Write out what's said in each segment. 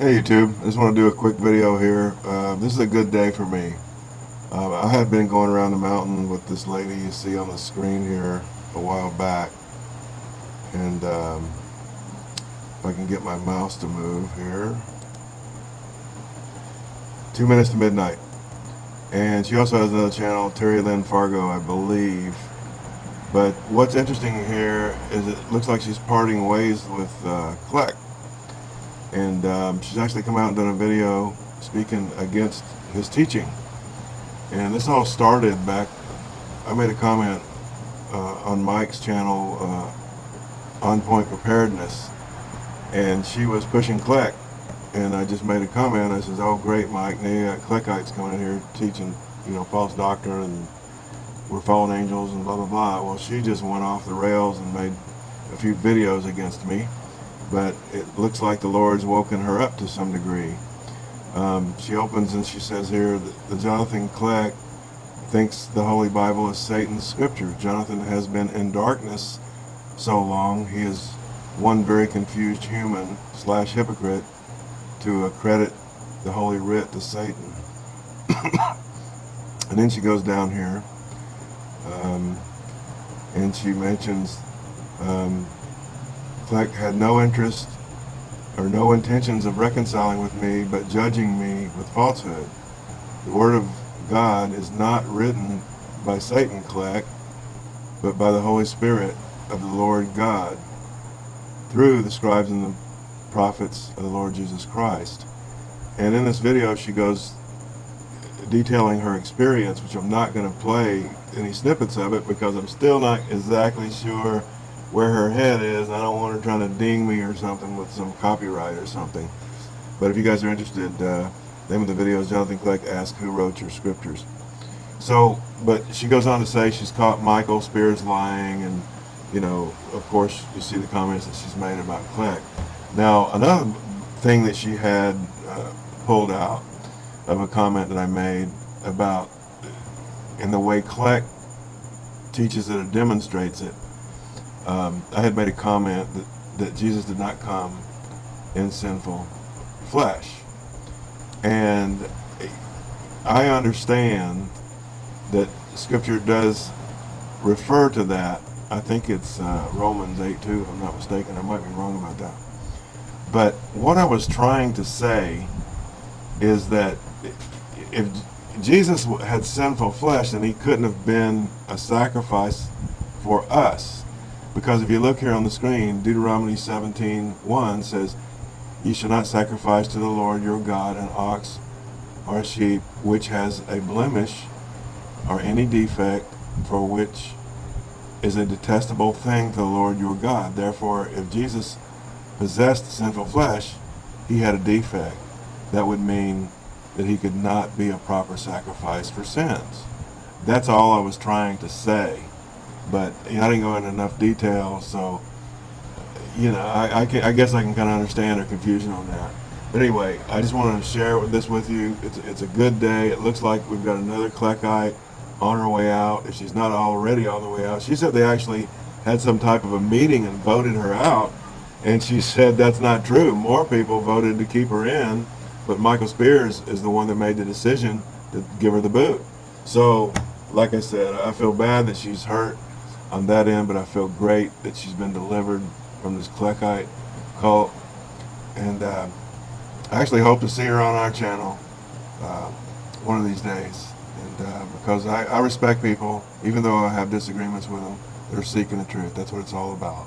Hey YouTube, I just want to do a quick video here. Uh, this is a good day for me. Uh, I had been going around the mountain with this lady you see on the screen here a while back. And um, if I can get my mouse to move here. Two minutes to midnight. And she also has another channel, Terry Lynn Fargo, I believe. But what's interesting here is it looks like she's parting ways with uh, Kleck and um, she's actually come out and done a video speaking against his teaching. And this all started back I made a comment uh, on Mike's channel uh, on point preparedness. And she was pushing Kleck. And I just made a comment. I says oh great Mike. Now you got Kleckites coming in here teaching you know false doctrine and we're fallen angels and blah blah blah. Well she just went off the rails and made a few videos against me but it looks like the Lord's woken her up to some degree. Um, she opens and she says here that the Jonathan Kleck thinks the Holy Bible is Satan's scripture. Jonathan has been in darkness so long he is one very confused human slash hypocrite to accredit the Holy Writ to Satan. and then she goes down here um, and she mentions um, Kleck had no interest or no intentions of reconciling with me, but judging me with falsehood. The Word of God is not written by Satan, Kleck, but by the Holy Spirit of the Lord God, through the scribes and the prophets of the Lord Jesus Christ. And in this video, she goes detailing her experience, which I'm not going to play any snippets of it because I'm still not exactly sure where her head is. I don't want her trying to ding me or something with some copyright or something. But if you guys are interested, uh, name of the video is Jonathan Kleck Ask Who Wrote Your Scriptures. So, but she goes on to say she's caught Michael Spears lying and, you know, of course, you see the comments that she's made about Kleck. Now, another thing that she had uh, pulled out of a comment that I made about in the way Kleck teaches it or demonstrates it um, I had made a comment that, that Jesus did not come in sinful flesh. And I understand that Scripture does refer to that. I think it's uh, Romans 8 2, if I'm not mistaken. I might be wrong about that. But what I was trying to say is that if Jesus had sinful flesh, then he couldn't have been a sacrifice for us because if you look here on the screen, Deuteronomy 17, 1 says, Ye shall not sacrifice to the Lord your God an ox or a sheep which has a blemish or any defect for which is a detestable thing to the Lord your God. Therefore, if Jesus possessed sinful flesh, he had a defect. That would mean that he could not be a proper sacrifice for sins. That's all I was trying to say but you know, I didn't go into enough detail, so you know, I, I, can, I guess I can kind of understand her confusion on that. But anyway, I just wanted to share this with you. It's, it's a good day. It looks like we've got another Kleckite on her way out. If she's not already on the way out, she said they actually had some type of a meeting and voted her out. And she said that's not true. More people voted to keep her in, but Michael Spears is the one that made the decision to give her the boot. So, like I said, I feel bad that she's hurt on that end, but I feel great that she's been delivered from this Kleckite cult. And uh, I actually hope to see her on our channel uh, one of these days. And uh, because I, I respect people, even though I have disagreements with them, they're seeking the truth. That's what it's all about.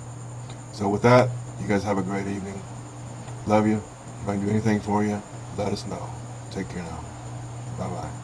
So with that, you guys have a great evening. Love you. If I can do anything for you, let us know. Take care now. Bye-bye.